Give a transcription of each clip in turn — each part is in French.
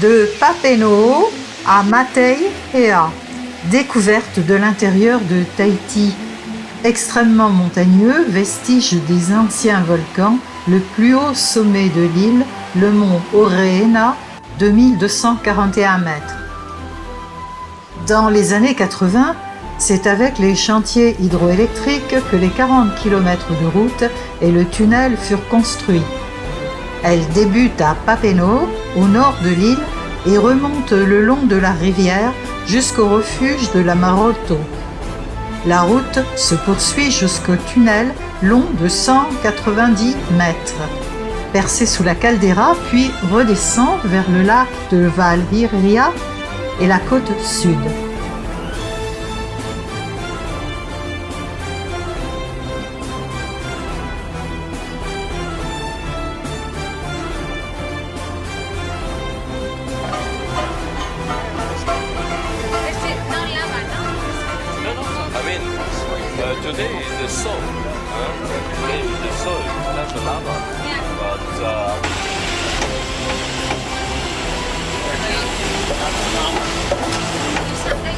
De Papeete à Matei-Hea, découverte de l'intérieur de Tahiti. Extrêmement montagneux, vestige des anciens volcans, le plus haut sommet de l'île, le mont Oreena, 2241 mètres. Dans les années 80, c'est avec les chantiers hydroélectriques que les 40 km de route et le tunnel furent construits. Elle débute à Papeno, au nord de l'île, et remonte le long de la rivière jusqu'au refuge de la Maroto. La route se poursuit jusqu'au tunnel long de 190 mètres, percé sous la caldeira, puis redescend vers le lac de Valhiria et la côte sud. Today is the soul. Huh? Today is the soul, not the lava. But uh, Play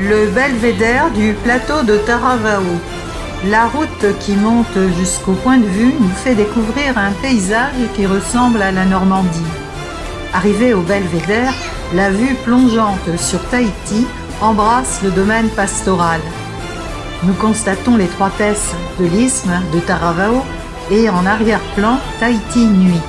Le belvédère du plateau de Taravao. La route qui monte jusqu'au point de vue nous fait découvrir un paysage qui ressemble à la Normandie. Arrivé au belvédère, la vue plongeante sur Tahiti embrasse le domaine pastoral. Nous constatons l'étroitesse de l'isthme de Taravao et en arrière-plan Tahiti nuit.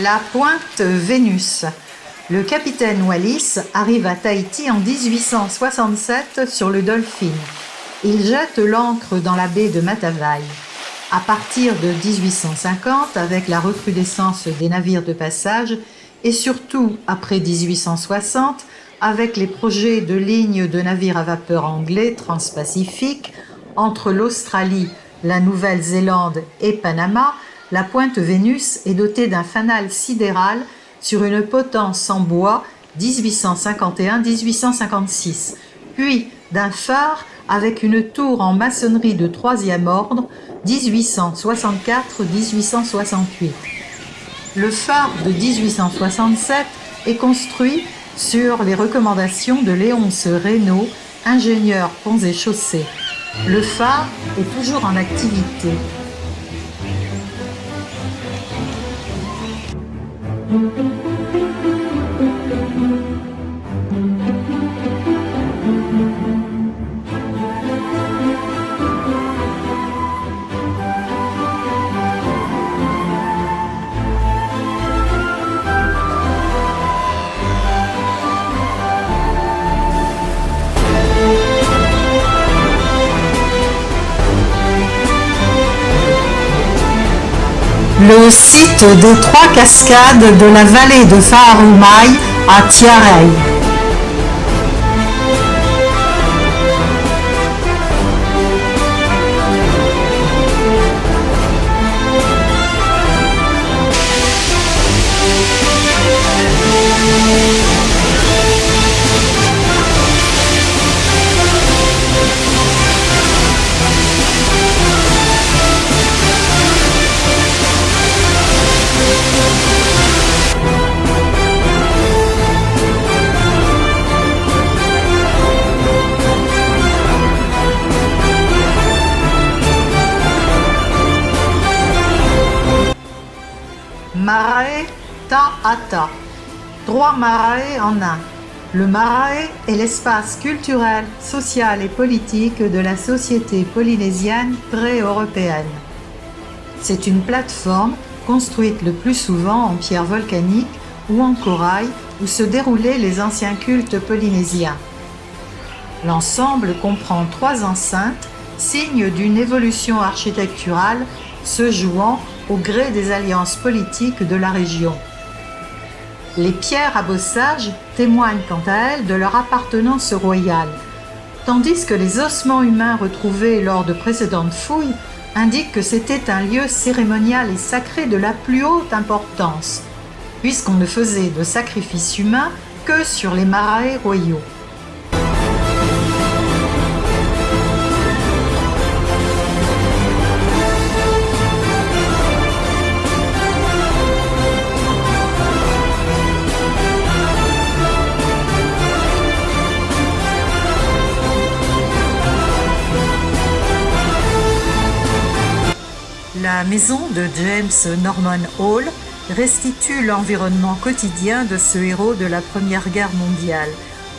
La pointe Vénus. Le capitaine Wallis arrive à Tahiti en 1867 sur le Dolphin. Il jette l'ancre dans la baie de Matavai. À partir de 1850, avec la recrudescence des navires de passage, et surtout après 1860, avec les projets de lignes de navires à vapeur anglais transpacifiques entre l'Australie, la Nouvelle-Zélande et Panama, la pointe Vénus est dotée d'un fanal sidéral sur une potence en bois 1851-1856, puis d'un phare avec une tour en maçonnerie de troisième ordre 1864-1868. Le phare de 1867 est construit sur les recommandations de Léonce Reynaud, ingénieur ponts et chaussées. Le phare est toujours en activité. Thank you. Le site des trois cascades de la vallée de Faarumaï à Tiareï. Marae en un. Le marae est l'espace culturel, social et politique de la société polynésienne pré-européenne. C'est une plateforme construite le plus souvent en pierre volcanique ou en corail où se déroulaient les anciens cultes polynésiens. L'ensemble comprend trois enceintes, signe d'une évolution architecturale se jouant au gré des alliances politiques de la région. Les pierres à bossage témoignent quant à elles de leur appartenance royale, tandis que les ossements humains retrouvés lors de précédentes fouilles indiquent que c'était un lieu cérémonial et sacré de la plus haute importance, puisqu'on ne faisait de sacrifices humains que sur les marae royaux. Maison de James Norman Hall restitue l'environnement quotidien de ce héros de la Première Guerre mondiale,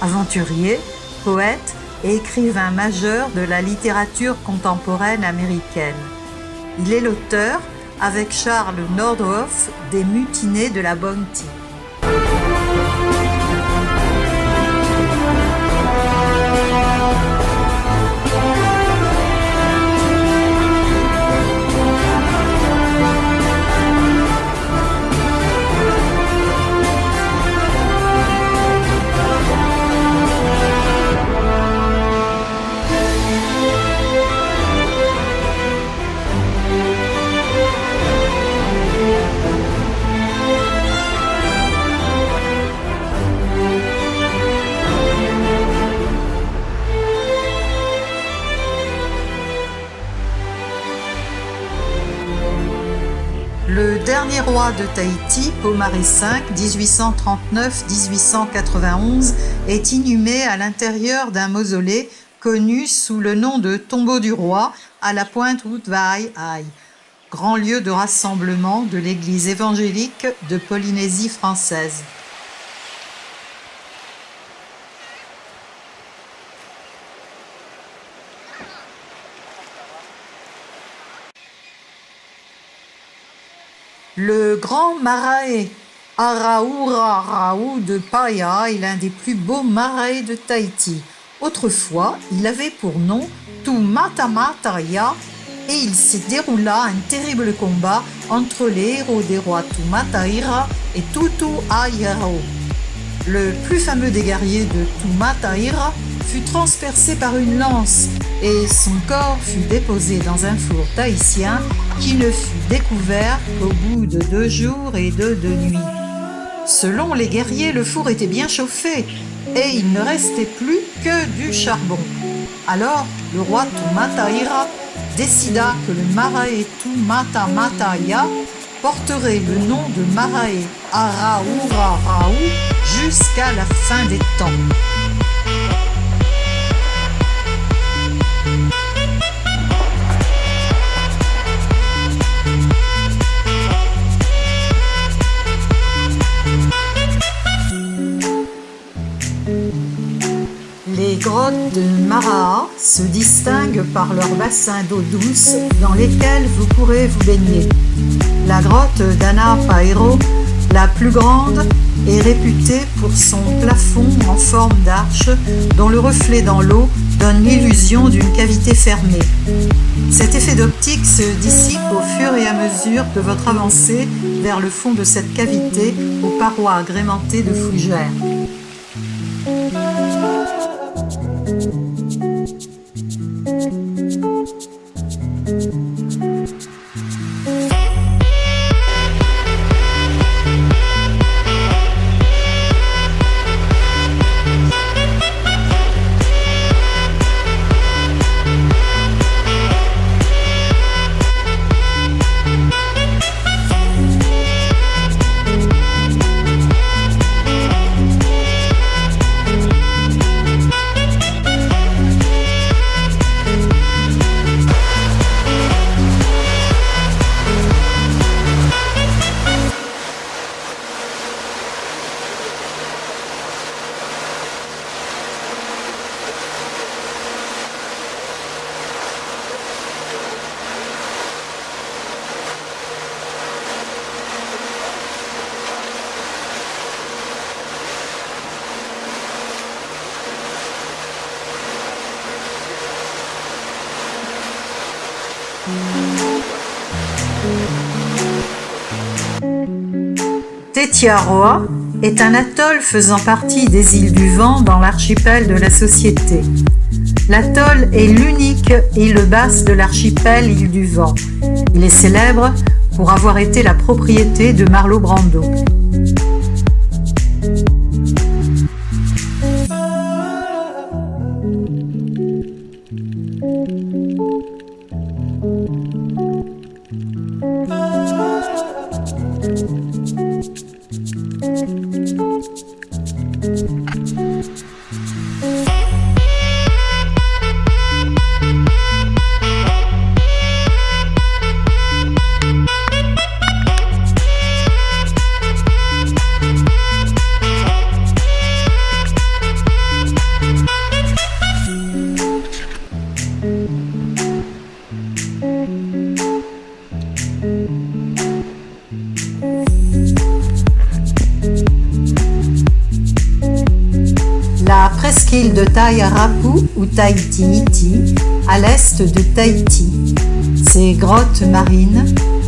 aventurier, poète et écrivain majeur de la littérature contemporaine américaine. Il est l'auteur, avec Charles Nordhoff, des Mutinés de la Bounty. De Tahiti, Pomaré V, 1839-1891, est inhumé à l'intérieur d'un mausolée connu sous le nom de Tombeau du Roi à la pointe Woodvai grand lieu de rassemblement de l'église évangélique de Polynésie française. Le grand marae Araurarau de Paia est l'un des plus beaux marais de Tahiti. Autrefois, il avait pour nom Tumatamataya et il s'y déroula un terrible combat entre les héros des rois Tumataira et Tutu Ayaro. Le plus fameux des guerriers de Tumataira fut transpercé par une lance et son corps fut déposé dans un four tahitien qui ne fut découvert qu'au bout de deux jours et de deux nuits. Selon les guerriers, le four était bien chauffé et il ne restait plus que du charbon. Alors, le roi Tumataira décida que le Marae Tumatamataya porterait le nom de Marae Araurarau jusqu'à la fin des temps. Grottes de Maraha se distinguent par leurs bassins d'eau douce dans lesquels vous pourrez vous baigner. La grotte d'Anna Paero, la plus grande, est réputée pour son plafond en forme d'arche dont le reflet dans l'eau donne l'illusion d'une cavité fermée. Cet effet d'optique se dissipe au fur et à mesure de votre avancée vers le fond de cette cavité aux parois agrémentées de fougères. Thank you. Tetiaroa est un atoll faisant partie des îles du Vent dans l'archipel de la Société. L'atoll est l'unique île basse de l'archipel île du Vent. Il est célèbre pour avoir été la propriété de Marlo Brando. Taïrapu ou Tahiti à l'est de Tahiti. Ces grottes marines,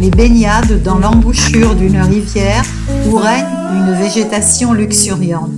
les baignades dans l'embouchure d'une rivière où règne une végétation luxuriante.